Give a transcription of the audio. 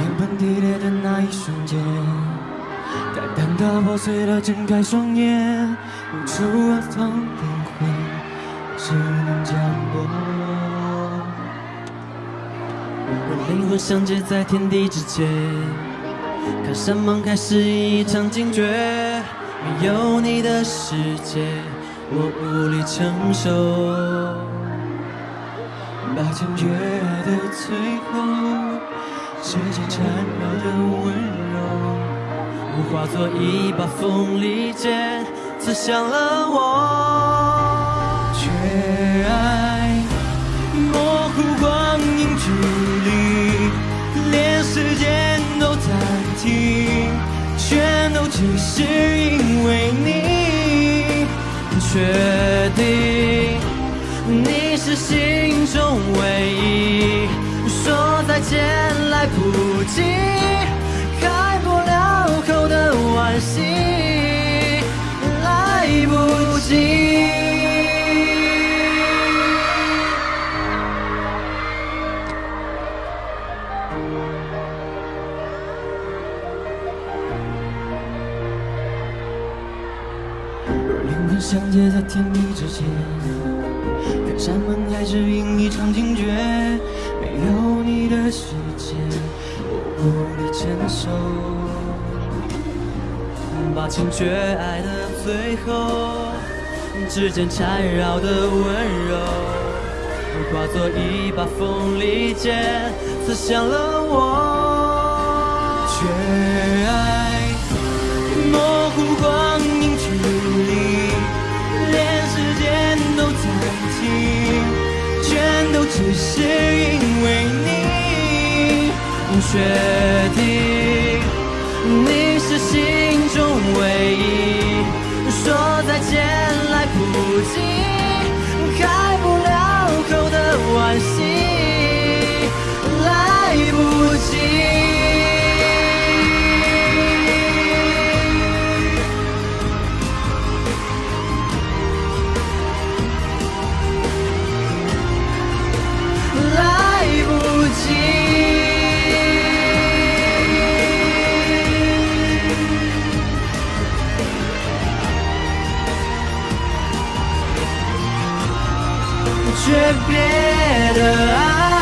天崩地裂的那一瞬间，淡淡的破碎了，睁开双眼，无处安放灵魂，只能降落。灵魂相接在天地之间，看山盟开始一场惊觉，没有你的世界，我无力承受。把坚决的最后，时间缠绕的温柔，化作一把锋利剑，刺向了我。缺爱，模糊光影距离，连时间都暂停，全都只是因为你。确定你是心中唯一，见来不及，开不了口的惋惜，来不及。若灵魂相接在天地之间，看山盟海誓因一场惊觉，有你的世界，我无力承受。把情绝爱的最后，指尖缠绕的温柔，化作一把锋利剑，刺向了我。缺爱，只是因为你。确定你是心中唯一，说再见来不及，开不了口的惋惜，future better. I